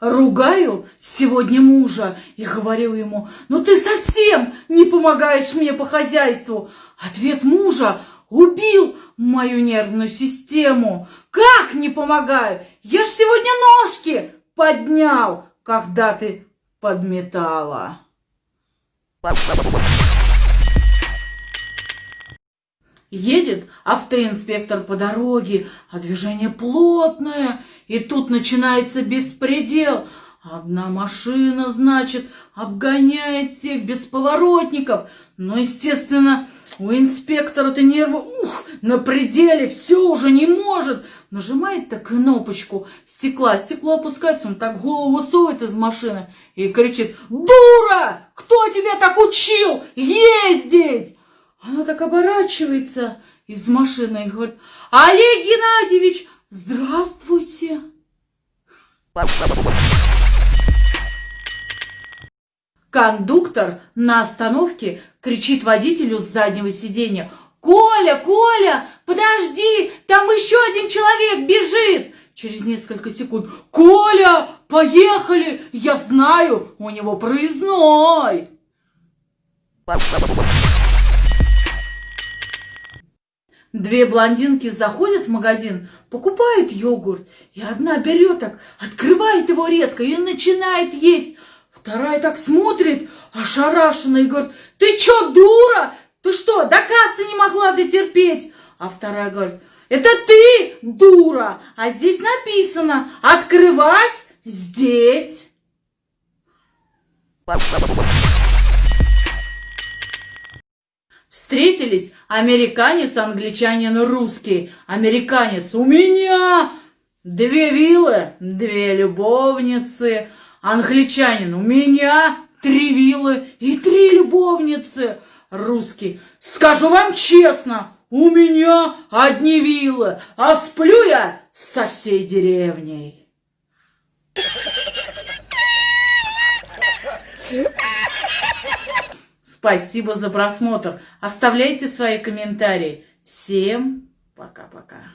ругаю сегодня мужа и говорю ему, ну ты совсем не помогаешь мне по хозяйству. Ответ мужа убил мою нервную систему. Как не помогаю? Я ж сегодня ножки поднял, когда ты подметала. Едет автоинспектор по дороге, а движение плотное, и тут начинается беспредел. Одна машина, значит, обгоняет всех без поворотников. Но, естественно, у инспектора-то нервы ух, на пределе, все уже не может. Нажимает так кнопочку стекла, стекло опускается, он так голову высовывает из машины и кричит «Дура! Кто тебя так учил ездить?» Она так оборачивается из машины и говорит, Олег Геннадьевич, здравствуйте. Кондуктор на остановке кричит водителю с заднего сиденья, «Коля, Коля, подожди, там еще один человек бежит!» Через несколько секунд, «Коля, поехали, я знаю, у него проездной!» Две блондинки заходят в магазин, покупают йогурт, и одна берет так, открывает его резко и начинает есть. Вторая так смотрит, ошарашенно, и говорит, ты чё, дура? Ты что, до кассы не могла дотерпеть? А вторая говорит, это ты, дура, а здесь написано, открывать здесь. Встретились американец, англичанин, русский. Американец, у меня две виллы, две любовницы. Англичанин, у меня три виллы и три любовницы. Русский, скажу вам честно, у меня одни виллы, а сплю я со всей деревней. Спасибо за просмотр. Оставляйте свои комментарии. Всем пока-пока.